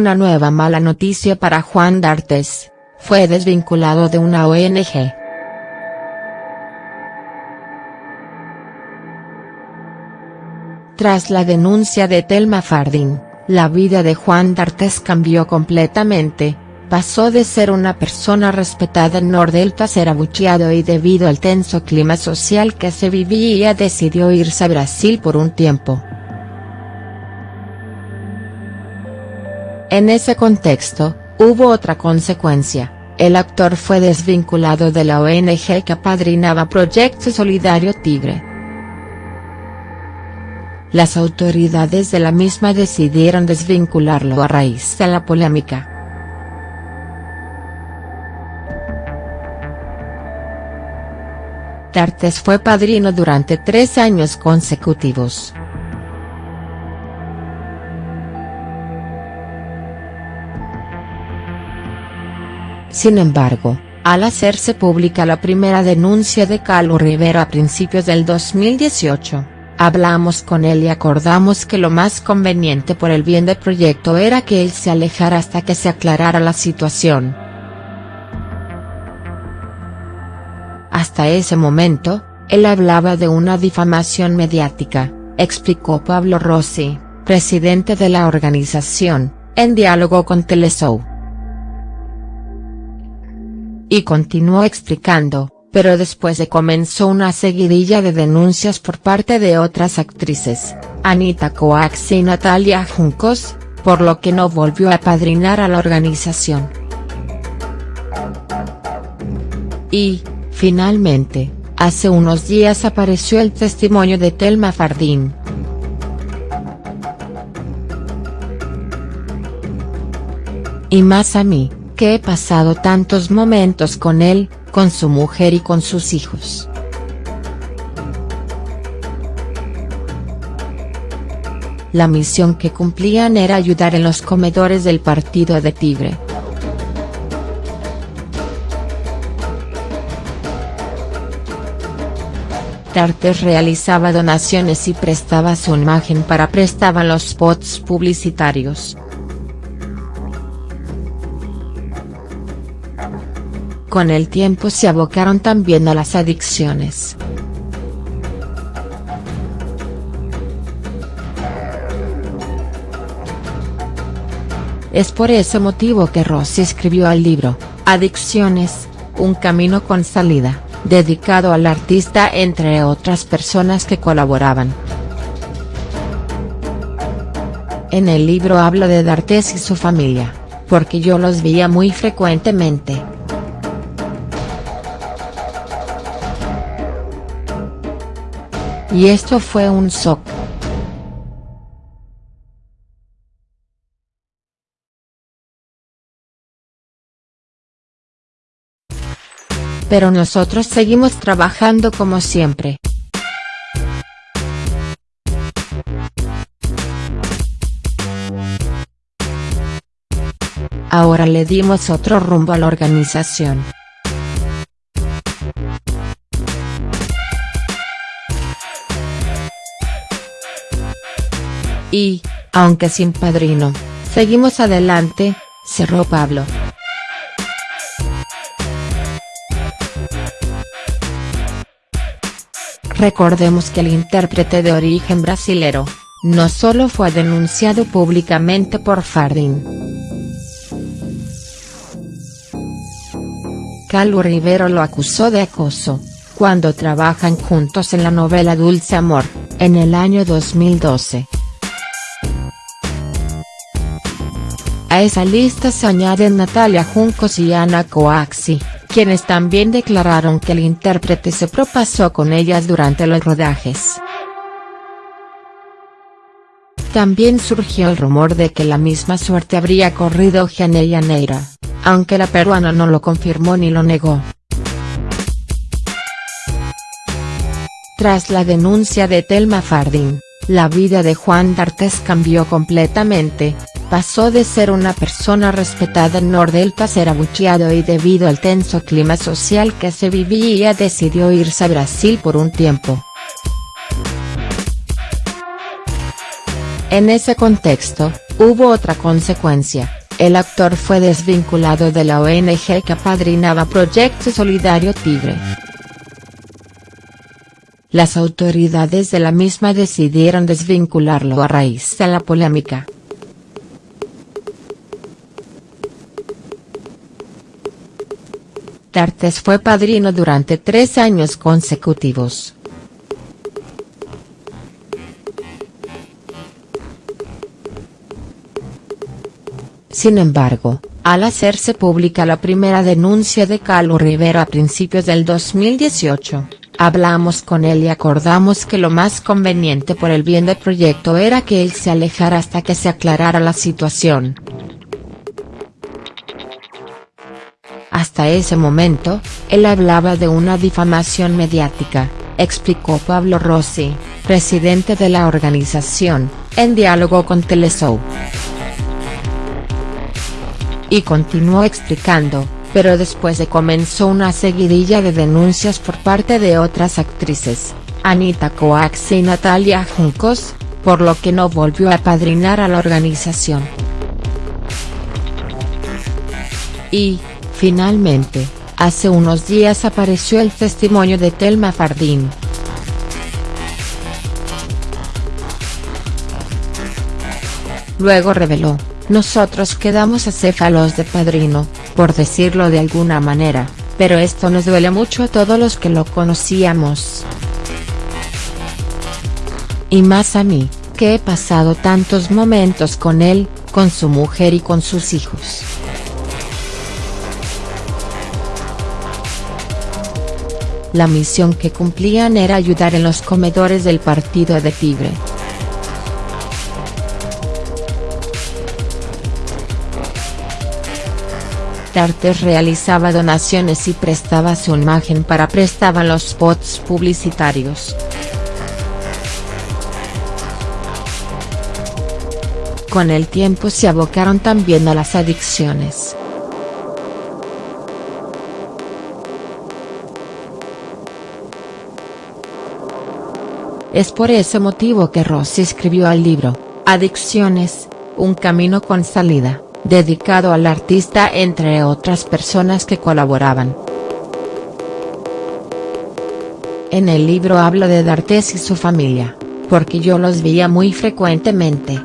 Una nueva mala noticia para Juan D'Artes, fue desvinculado de una ONG. Tras la denuncia de Telma Fardín, la vida de Juan D'Artes cambió completamente, pasó de ser una persona respetada en Nordelta a ser abucheado y debido al tenso clima social que se vivía decidió irse a Brasil por un tiempo. En ese contexto, hubo otra consecuencia, el actor fue desvinculado de la ONG que apadrinaba Proyecto Solidario Tigre. Las autoridades de la misma decidieron desvincularlo a raíz de la polémica. Tartes fue padrino durante tres años consecutivos. Sin embargo, al hacerse pública la primera denuncia de Carlos Rivera a principios del 2018, hablamos con él y acordamos que lo más conveniente por el bien del proyecto era que él se alejara hasta que se aclarara la situación. Hasta ese momento, él hablaba de una difamación mediática, explicó Pablo Rossi, presidente de la organización, en diálogo con Teleshow. Y continuó explicando, pero después de comenzó una seguidilla de denuncias por parte de otras actrices, Anita Coax y Natalia Juncos, por lo que no volvió a padrinar a la organización. Y, finalmente, hace unos días apareció el testimonio de Telma Fardín. Y más a mí que he pasado tantos momentos con él, con su mujer y con sus hijos. La misión que cumplían era ayudar en los comedores del partido de Tigre. Tartes realizaba donaciones y prestaba su imagen para prestaban los spots publicitarios. Con el tiempo se abocaron también a las adicciones. Es por ese motivo que Rossi escribió el libro, Adicciones, un camino con salida, dedicado al artista entre otras personas que colaboraban. En el libro hablo de D'Artes y su familia, porque yo los veía muy frecuentemente. Y esto fue un shock. Pero nosotros seguimos trabajando como siempre. Ahora le dimos otro rumbo a la organización. Y, aunque sin padrino, seguimos adelante, cerró Pablo. Recordemos que el intérprete de origen brasilero, no solo fue denunciado públicamente por Fardín. Calu Rivero lo acusó de acoso, cuando trabajan juntos en la novela Dulce Amor, en el año 2012. A esa lista se añaden Natalia Juncos y Ana Coaxi, quienes también declararon que el intérprete se propasó con ellas durante los rodajes. También surgió el rumor de que la misma suerte habría corrido Gianella Neira, aunque la peruana no lo confirmó ni lo negó. Tras la denuncia de Telma Fardín, la vida de Juan D'Artes cambió completamente, pasó de ser una persona respetada en Nordelta a ser abucheado y debido al tenso clima social que se vivía decidió irse a Brasil por un tiempo. En ese contexto, hubo otra consecuencia, el actor fue desvinculado de la ONG que apadrinaba Proyecto Solidario Tigre. Las autoridades de la misma decidieron desvincularlo a raíz de la polémica. D'Artes fue padrino durante tres años consecutivos. Sin embargo, al hacerse pública la primera denuncia de Carlos Rivera a principios del 2018, hablamos con él y acordamos que lo más conveniente por el bien del proyecto era que él se alejara hasta que se aclarara la situación. Hasta ese momento, él hablaba de una difamación mediática, explicó Pablo Rossi, presidente de la organización, en diálogo con Teleshow. Y continuó explicando, pero después de comenzó una seguidilla de denuncias por parte de otras actrices, Anita Coax y Natalia Juncos, por lo que no volvió a padrinar a la organización. Y, Finalmente, hace unos días apareció el testimonio de Telma Fardín. Luego reveló, nosotros quedamos acéfalos de padrino, por decirlo de alguna manera, pero esto nos duele mucho a todos los que lo conocíamos. Y más a mí, que he pasado tantos momentos con él, con su mujer y con sus hijos. La misión que cumplían era ayudar en los comedores del partido de Tigre. Tartes realizaba donaciones y prestaba su imagen para prestaban los spots publicitarios. Con el tiempo se abocaron también a las adicciones. Es por ese motivo que Rossi escribió el libro, Adicciones, un camino con salida, dedicado al artista entre otras personas que colaboraban. En el libro hablo de D'Artes y su familia, porque yo los veía muy frecuentemente.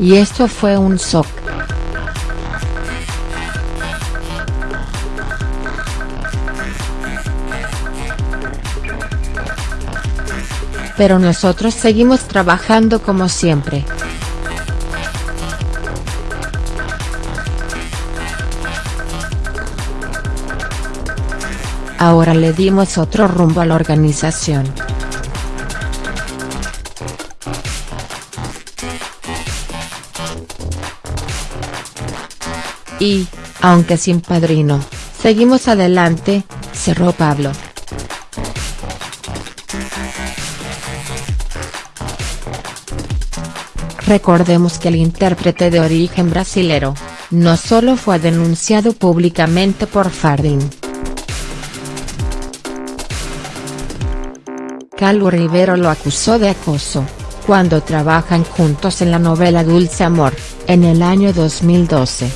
Y esto fue un shock. Pero nosotros seguimos trabajando como siempre. Ahora le dimos otro rumbo a la organización. Y, aunque sin padrino, seguimos adelante, cerró Pablo. Recordemos que el intérprete de origen brasilero, no solo fue denunciado públicamente por Fardin. Calu Rivero lo acusó de acoso, cuando trabajan juntos en la novela Dulce Amor, en el año 2012.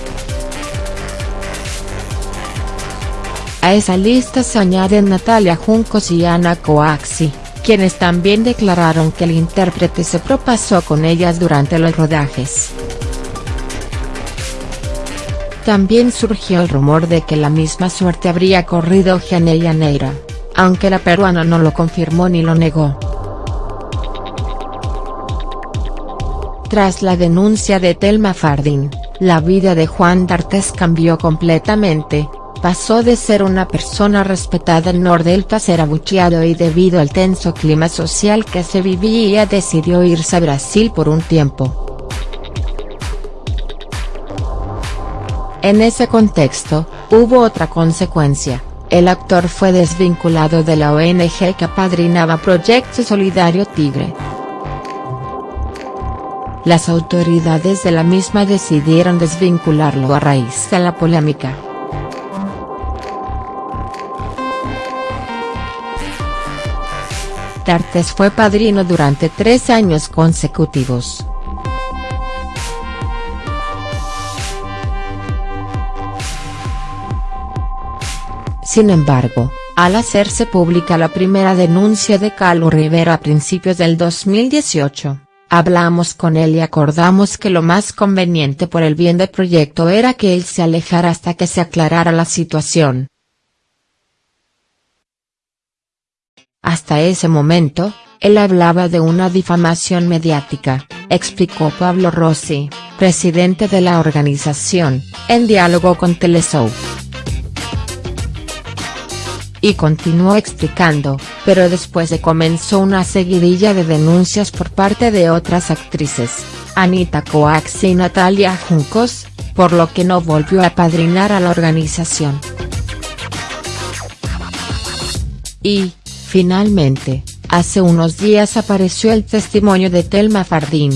A esa lista se añaden Natalia Juncos y Ana Coaxi quienes también declararon que el intérprete se propasó con ellas durante los rodajes. También surgió el rumor de que la misma suerte habría corrido Gianella Neira, aunque la peruana no lo confirmó ni lo negó. Tras la denuncia de Telma Fardín, la vida de Juan D'Artes cambió completamente, pasó de ser una persona respetada en Nordelta a ser abucheado y debido al tenso clima social que se vivía decidió irse a Brasil por un tiempo. En ese contexto, hubo otra consecuencia, el actor fue desvinculado de la ONG que apadrinaba Proyecto Solidario Tigre. Las autoridades de la misma decidieron desvincularlo a raíz de la polémica. D'Artes fue padrino durante tres años consecutivos. Sin embargo, al hacerse pública la primera denuncia de Carlos Rivera a principios del 2018, hablamos con él y acordamos que lo más conveniente por el bien del proyecto era que él se alejara hasta que se aclarara la situación. Hasta ese momento, él hablaba de una difamación mediática, explicó Pablo Rossi, presidente de la organización, en diálogo con Teleshow y continuó explicando, pero después de comenzó una seguidilla de denuncias por parte de otras actrices, Anita Coax y Natalia Juncos, por lo que no volvió a padrinar a la organización. Y, finalmente, hace unos días apareció el testimonio de Telma Fardín.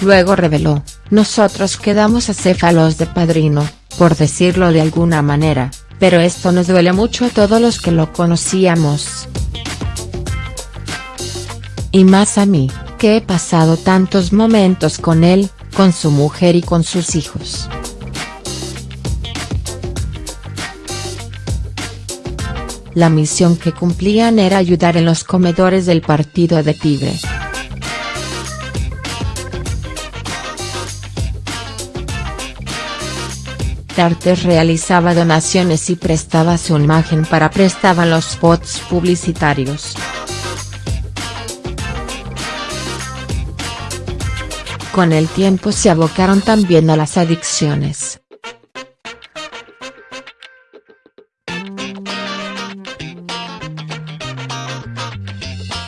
Luego reveló, nosotros quedamos acéfalos de padrino, por decirlo de alguna manera, pero esto nos duele mucho a todos los que lo conocíamos. Y más a mí, que he pasado tantos momentos con él, con su mujer y con sus hijos. La misión que cumplían era ayudar en los comedores del partido de Tigre. D'Artes realizaba donaciones y prestaba su imagen para prestaban los spots publicitarios. Con el tiempo se abocaron también a las adicciones.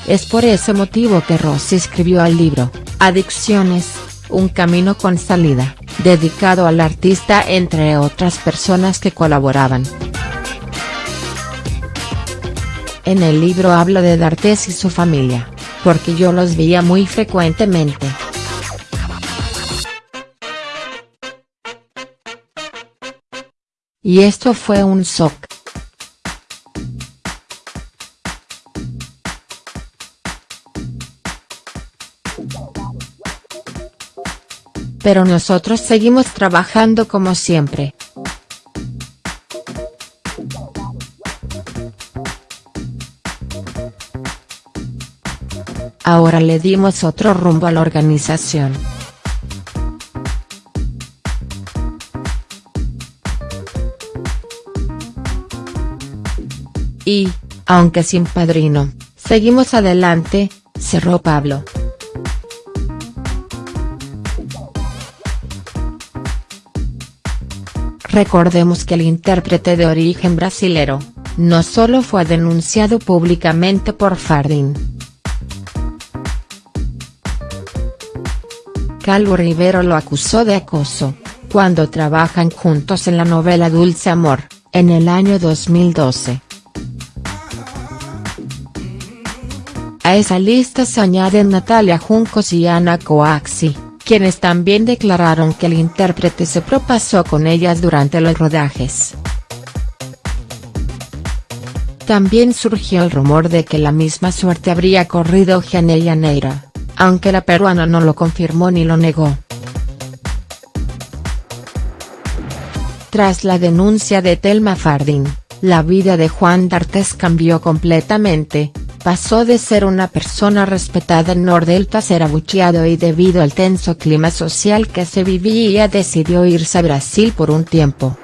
Es por ese motivo que Rossi escribió el libro, Adicciones, un camino con salida dedicado al artista entre otras personas que colaboraban. En el libro hablo de D'Artes y su familia, porque yo los veía muy frecuentemente. Y esto fue un shock. Pero nosotros seguimos trabajando como siempre. Ahora le dimos otro rumbo a la organización. Y, aunque sin padrino, seguimos adelante, cerró Pablo. Recordemos que el intérprete de origen brasilero, no solo fue denunciado públicamente por Fardin. Calvo Rivero lo acusó de acoso, cuando trabajan juntos en la novela Dulce Amor, en el año 2012. A esa lista se añaden Natalia Juncos y Ana Coaxi quienes también declararon que el intérprete se propasó con ellas durante los rodajes. También surgió el rumor de que la misma suerte habría corrido Gianella Neira, aunque la peruana no lo confirmó ni lo negó. Tras la denuncia de Telma Fardín, la vida de Juan D'Artes cambió completamente, pasó de ser una persona respetada en Nordelta a ser abucheado y debido al tenso clima social que se vivía decidió irse a Brasil por un tiempo.